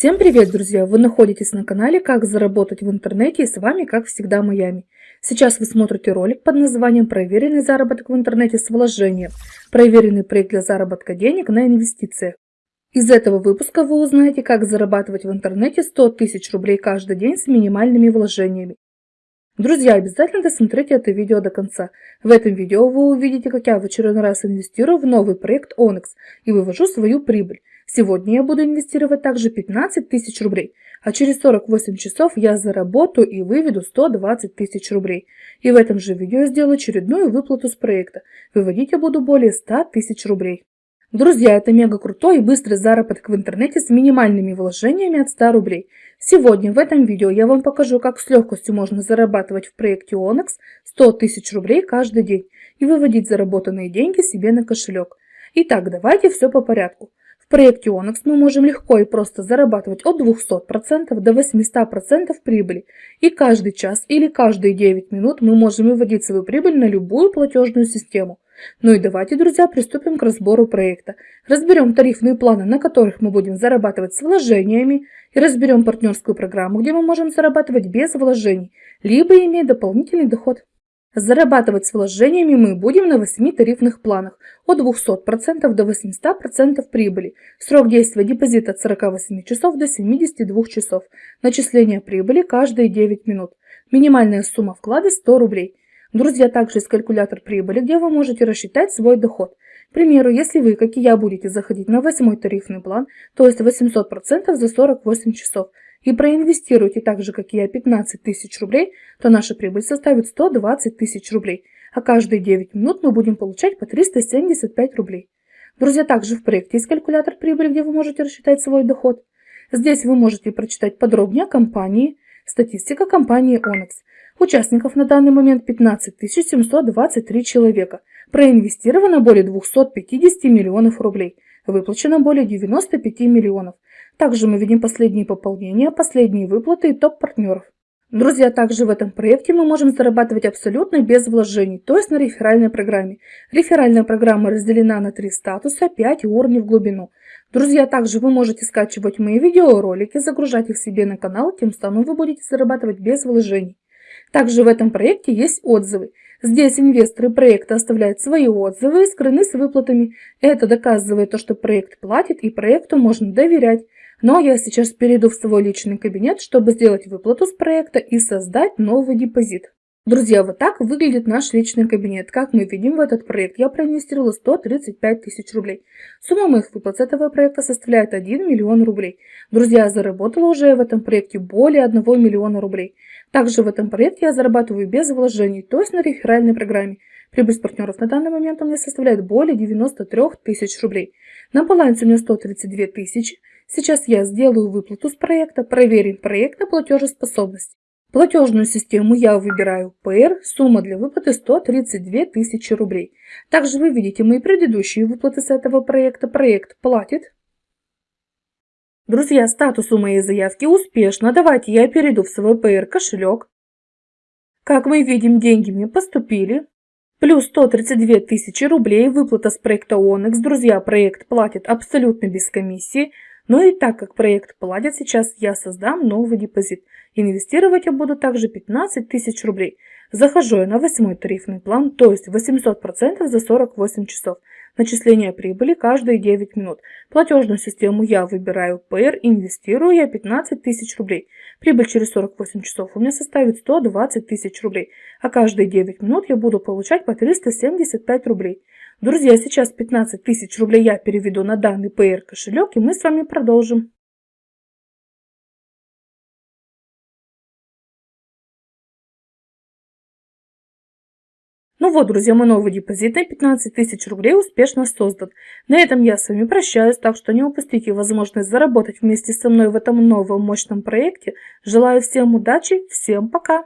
Всем привет, друзья! Вы находитесь на канале «Как заработать в интернете» и с вами, как всегда, Майами. Сейчас вы смотрите ролик под названием «Проверенный заработок в интернете с вложением. Проверенный проект для заработка денег на инвестициях». Из этого выпуска вы узнаете, как зарабатывать в интернете 100 тысяч рублей каждый день с минимальными вложениями. Друзья, обязательно досмотрите это видео до конца. В этом видео вы увидите, как я в очередной раз инвестирую в новый проект Onyx и вывожу свою прибыль. Сегодня я буду инвестировать также 15 тысяч рублей, а через 48 часов я заработаю и выведу 120 тысяч рублей. И в этом же видео сделаю очередную выплату с проекта. Выводить я буду более 100 тысяч рублей. Друзья, это мега крутой и быстрый заработок в интернете с минимальными вложениями от 100 рублей. Сегодня в этом видео я вам покажу, как с легкостью можно зарабатывать в проекте Onyx 100 тысяч рублей каждый день и выводить заработанные деньги себе на кошелек. Итак, давайте все по порядку проекте Onyx мы можем легко и просто зарабатывать от 200% до 800% прибыли. И каждый час или каждые 9 минут мы можем выводить свою прибыль на любую платежную систему. Ну и давайте, друзья, приступим к разбору проекта. Разберем тарифные планы, на которых мы будем зарабатывать с вложениями, и разберем партнерскую программу, где мы можем зарабатывать без вложений, либо иметь дополнительный доход. Зарабатывать с вложениями мы будем на 8 тарифных планах от 200% до 800% прибыли. Срок действия депозита от 48 часов до 72 часов. Начисление прибыли каждые 9 минут. Минимальная сумма вклада 100 рублей. Друзья, также есть калькулятор прибыли, где вы можете рассчитать свой доход. К примеру, если вы, как и я, будете заходить на 8 тарифный план, то есть 800% за 48 часов, и проинвестируете так же, как и я, 15 тысяч рублей, то наша прибыль составит 120 тысяч рублей, а каждые 9 минут мы будем получать по 375 рублей. Друзья, также в проекте есть калькулятор прибыли, где вы можете рассчитать свой доход. Здесь вы можете прочитать подробнее о компании, статистика компании Onyx. Участников на данный момент 15 723 человека. Проинвестировано более 250 миллионов рублей. Выплачено более 95 миллионов. Также мы видим последние пополнения, последние выплаты и топ-партнеров. Друзья, также в этом проекте мы можем зарабатывать абсолютно без вложений, то есть на реферальной программе. Реферальная программа разделена на три статуса, 5 уровней в глубину. Друзья, также вы можете скачивать мои видеоролики, загружать их себе на канал, тем самым вы будете зарабатывать без вложений. Также в этом проекте есть отзывы. Здесь инвесторы проекта оставляют свои отзывы и скрыны с выплатами. Это доказывает то, что проект платит и проекту можно доверять. Но я сейчас перейду в свой личный кабинет, чтобы сделать выплату с проекта и создать новый депозит. Друзья, вот так выглядит наш личный кабинет. Как мы видим, в этот проект я проинвестировала 135 тысяч рублей. Сумма моих выплат с этого проекта составляет 1 миллион рублей. Друзья, я заработала уже в этом проекте более 1 миллиона рублей. Также в этом проекте я зарабатываю без вложений, то есть на реферальной программе. Прибыль с партнеров на данный момент у меня составляет более 93 тысяч рублей. На балансе у меня 132 тысячи. Сейчас я сделаю выплату с проекта, проверим проект на платежеспособность. Платежную систему я выбираю PR, сумма для выплаты 132 тысячи рублей. Также вы видите мои предыдущие выплаты с этого проекта. Проект платит. Друзья, статус у моей заявки успешно. Давайте я перейду в свой PR кошелек. Как мы видим, деньги мне поступили. Плюс 132 тысячи рублей, выплата с проекта Onyx. Друзья, проект платит абсолютно без комиссии. Но и так как проект платит, сейчас я создам новый депозит. Инвестировать я буду также 15 тысяч рублей. Захожу я на восьмой тарифный план, то есть 800% за 48 часов. Начисление прибыли каждые 9 минут. Платежную систему я выбираю PR, инвестирую я 15 тысяч рублей. Прибыль через 48 часов у меня составит 120 тысяч рублей, а каждые 9 минут я буду получать по 375 рублей. Друзья, сейчас 15 тысяч рублей я переведу на данный PR кошелек, и мы с вами продолжим. Ну вот, друзья, мой новый депозит на 15 тысяч рублей успешно создан. На этом я с вами прощаюсь, так что не упустите возможность заработать вместе со мной в этом новом мощном проекте. Желаю всем удачи, всем пока!